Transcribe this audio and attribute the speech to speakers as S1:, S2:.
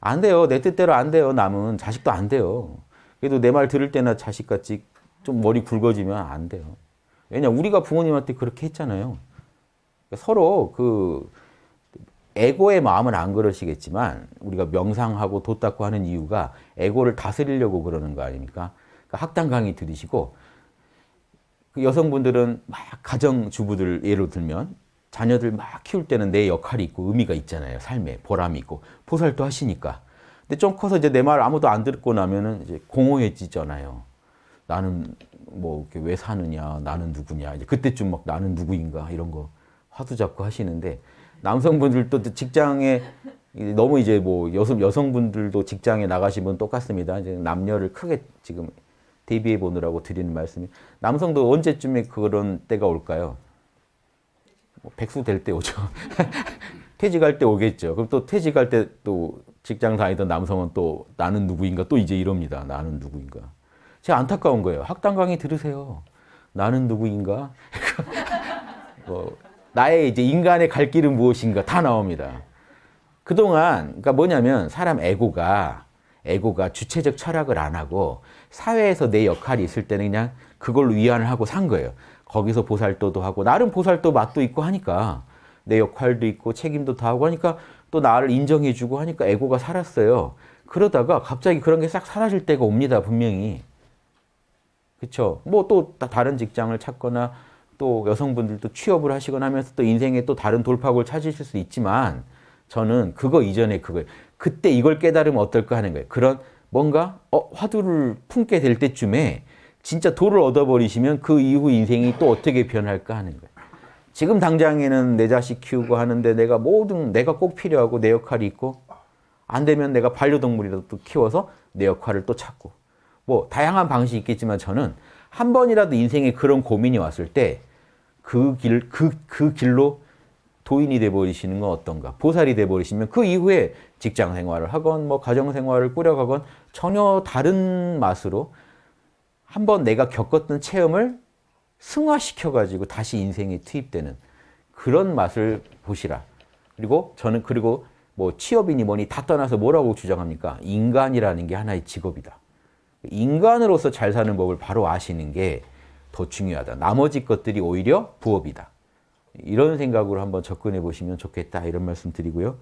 S1: 안 돼요. 내 뜻대로 안 돼요. 남은 자식도 안 돼요. 그래도 내 말 들을 때나 자식같이 좀 머리 굵어지면 안 돼요. 왜냐 우리가 부모님한테 그렇게 했잖아요. 그러니까 서로 그 에고의 마음은 안 그러시겠지만 우리가 명상하고 도 닦고 하는 이유가 에고를 다스리려고 그러는 거 아닙니까? 그러니까 학당 강의 들으시고 그 여성분들은 막 가정주부들 예로 들면 자녀들 막 키울 때는 내 역할이 있고 의미가 있잖아요. 삶에 보람이 있고 보살도 하시니까. 근데 좀 커서 이제 내 말 아무도 안 듣고 나면은 이제 공허해지잖아요. 나는 뭐 왜 사느냐, 나는 누구냐. 이제 그때쯤 막 나는 누구인가 이런 거 화두 잡고 하시는데 남성분들도 직장에 너무 이제 뭐 여성 여성분들도 직장에 나가시면 똑같습니다. 이제 남녀를 크게 지금 대비해 보느라고 드리는 말씀이 남성도 언제쯤에 그런 때가 올까요? 뭐 백수 될 때 오죠. 퇴직할 때 오겠죠. 그럼 또 퇴직할 때 또 직장 다니던 남성은 또 나는 누구인가 또 이제 이럽니다. 나는 누구인가. 제가 안타까운 거예요. 학당 강의 들으세요. 나는 누구인가? 뭐 나의 이제 인간의 갈 길은 무엇인가 다 나옵니다. 그동안 그러니까 뭐냐면 사람 에고가 에고가 주체적 철학을 안 하고 사회에서 내 역할이 있을 때는 그냥 그걸로 위안을 하고 산 거예요. 거기서 보살도도 하고 나름 보살도 맛도 있고 하니까 내 역할도 있고 책임도 다 하고 하니까 또 나를 인정해주고 하니까 에고가 살았어요. 그러다가 갑자기 그런 게 싹 사라질 때가 옵니다. 분명히. 그렇죠. 뭐 또 다른 직장을 찾거나 또 여성분들도 취업을 하시거나 하면서 또 인생에 또 다른 돌파구를 찾으실 수 있지만 저는 그거 이전에 그거 그때 이걸 깨달으면 어떨까 하는 거예요. 그런 뭔가 어, 화두를 품게 될 때쯤에 진짜 도를 얻어버리시면 그 이후 인생이 또 어떻게 변할까 하는 거예요. 지금 당장에는 내 자식 키우고 하는데 내가 모든 내가 꼭 필요하고 내 역할이 있고 안 되면 내가 반려동물이라도 또 키워서 내 역할을 또 찾고 뭐 다양한 방식이 있겠지만 저는 한 번이라도 인생에 그런 고민이 왔을 때 그 길, 그, 그 길로 도인이 돼버리시는 건 어떤가? 보살이 돼버리시면 그 이후에 직장 생활을 하건 뭐 가정 생활을 꾸려가건 전혀 다른 맛으로 한번 내가 겪었던 체험을 승화시켜가지고 다시 인생에 투입되는 그런 맛을 보시라. 그리고 저는 그리고 뭐 취업이니 뭐니 다 떠나서 뭐라고 주장합니까? 인간이라는 게 하나의 직업이다. 인간으로서 잘 사는 법을 바로 아시는 게 더 중요하다. 나머지 것들이 오히려 부업이다. 이런 생각으로 한번 접근해 보시면 좋겠다. 이런 말씀 드리고요.